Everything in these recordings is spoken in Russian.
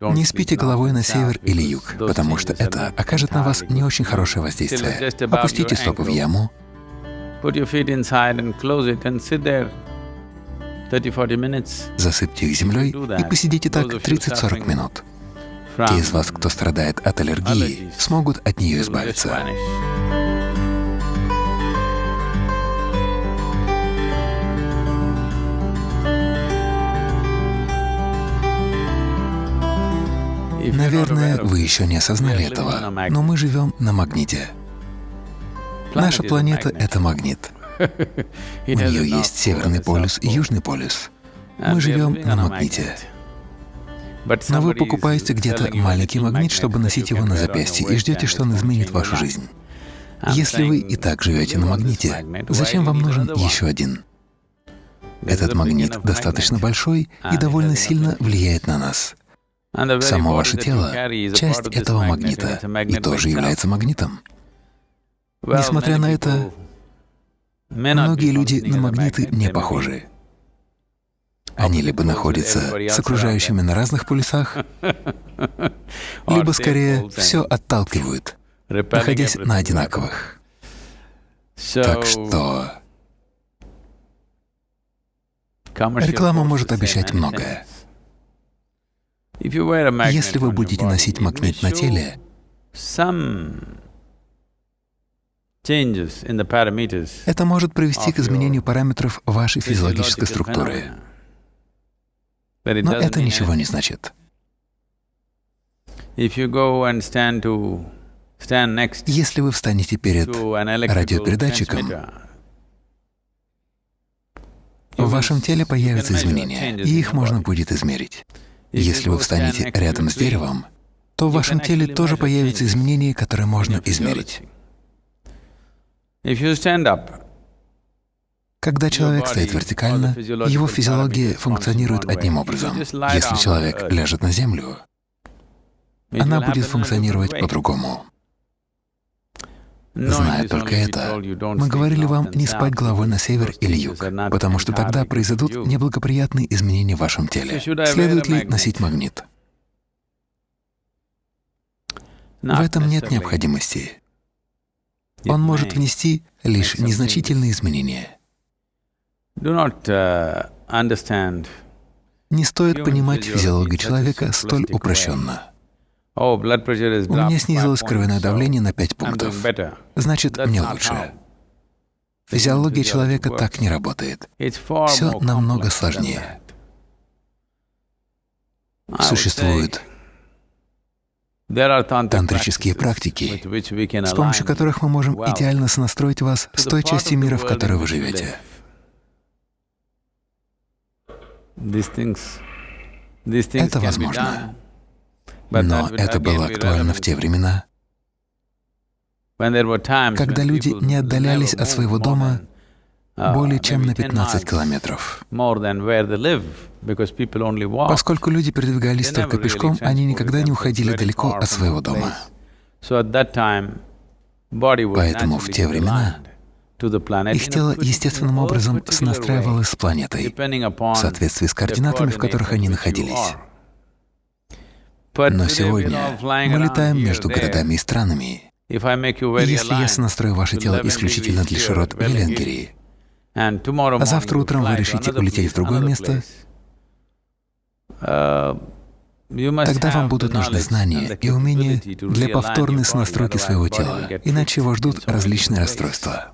Не спите головой на север или юг, потому что это окажет на вас не очень хорошее воздействие. Опустите стопы в яму, засыпьте их землей и посидите так 30-40 минут. Те из вас, кто страдает от аллергии, смогут от нее избавиться. Наверное, вы еще не осознали этого, но мы живем на магните. Наша планета — это магнит. У нее есть Северный полюс и Южный полюс. Мы живем на магните. Но вы покупаете где-то маленький магнит, чтобы носить его на запястье, и ждете, что он изменит вашу жизнь. Если вы и так живете на магните, зачем вам нужен еще один? Этот магнит достаточно большой и довольно сильно влияет на нас. Само ваше тело — часть этого магнита и тоже является магнитом. Несмотря на это, многие люди на магниты не похожи. Они либо находятся с окружающими на разных полюсах, либо скорее все отталкивают, находясь на одинаковых. Так что реклама может обещать многое. Если вы будете носить магнит на теле, это может привести к изменению параметров вашей физиологической структуры. Но это ничего не значит. Если вы встанете перед радиопередатчиком, в вашем теле появятся изменения, и их можно будет измерить. Если вы встанете рядом с деревом, то в вашем теле тоже появятся изменения, которые можно измерить. Когда человек стоит вертикально, его физиология функционирует одним образом. Если человек ляжет на землю, она будет функционировать по-другому. Зная только это, мы говорили вам не спать головой на север или юг, потому что тогда произойдут неблагоприятные изменения в вашем теле. Следует ли носить магнит? В этом нет необходимости. Он может внести лишь незначительные изменения. Uh, Не стоит понимать физиологию человека столь упрощенно. Oh, У меня снизилось кровяное давление на 5 пунктов. Значит, мне лучше. Физиология человека так не работает. Все намного сложнее. Существуют тантрические практики, с помощью которых мы можем идеально сонастроить вас с той частью мира, в которой вы живете. Это возможно. Но это было актуально в те времена, когда люди не отдалялись от своего дома uh, более чем на 15 километров. Поскольку люди передвигались только пешком, они никогда не уходили далеко от своего дома. Поэтому в те времена их тело естественным образом сонастраивалось с планетой в соответствии с координатами, в которых они находились. Но сегодня мы летаем между городами и странами. Если я сонастрою ваше тело исключительно для широт Веленгерии, а завтра утром вы решите улететь в другое место, uh, тогда вам будут нужны знания и умения для повторной сонастройки своего тела, иначе его ждут различные расстройства.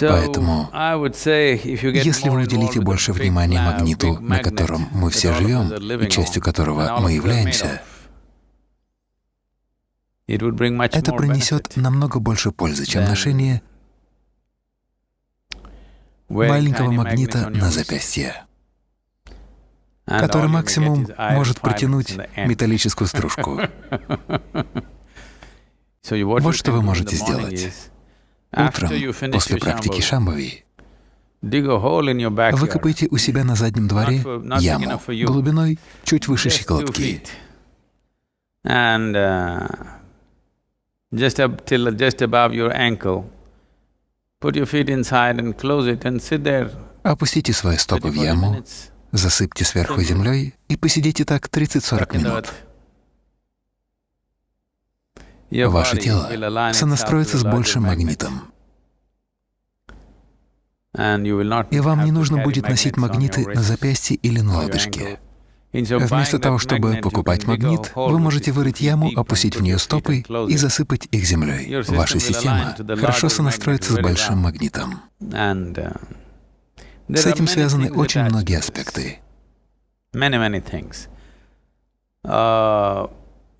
Поэтому, если вы уделите больше внимания магниту, на котором мы все живем, и частью которого мы являемся, это принесет намного больше пользы, чем ношение маленького магнита на запястье, который максимум может притянуть металлическую стружку. Вот что вы можете сделать. Утром, после практики Шамбави, выкопайте у себя на заднем дворе яму глубиной чуть выше щиколотки. Опустите свои стопы в яму Засыпьте сверху землей и посидите так 30-40 минут. Ваше тело сонастроится с большим магнитом. И вам не нужно будет носить магниты на запястье или на лодыжке. Вместо того, чтобы покупать магнит, вы можете вырыть яму, опустить в нее стопы и засыпать их землей. Ваша система хорошо сонастроится с большим магнитом. С этим связаны очень многие аспекты.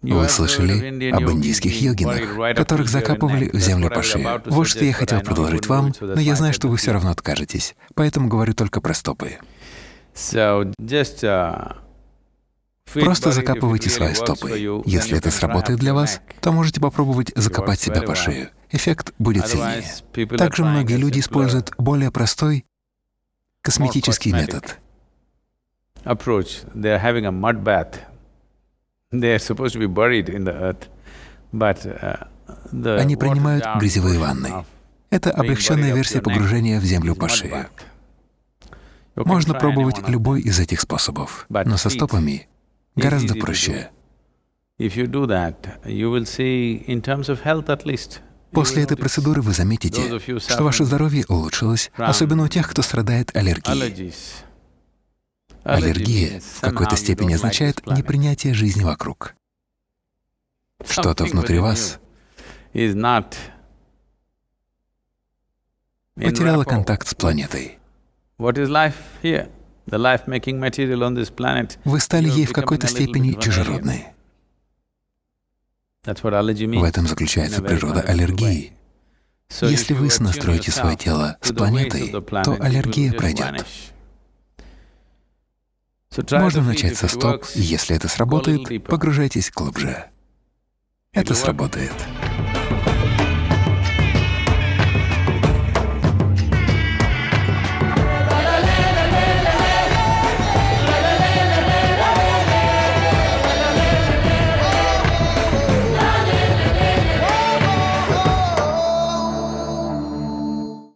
Вы слышали об индийских йогинах, которых закапывали в землю по шею. Вот что я хотел предложить вам, но я знаю, что вы все равно откажетесь, поэтому говорю только про стопы. Просто закапывайте свои стопы. Если это сработает для вас, то можете попробовать закопать себя по шею. Эффект будет сильнее. Также многие люди используют более простой косметический метод. Они принимают грязевые ванны. Это облегченная версия погружения в землю по шею. Можно пробовать любой из этих способов, но со стопами гораздо проще. После этой процедуры вы заметите, что ваше здоровье улучшилось, особенно у тех, кто страдает аллергией. Аллергия в какой-то степени означает непринятие жизни вокруг. Что-то внутри вас потеряло контакт с планетой. Вы стали ей в какой-то степени чужеродной. В этом заключается природа аллергии. Если вы сонастроите свое тело с планетой, то аллергия пройдет. Можно начать со стоп, и если это сработает, погружайтесь глубже. Это сработает.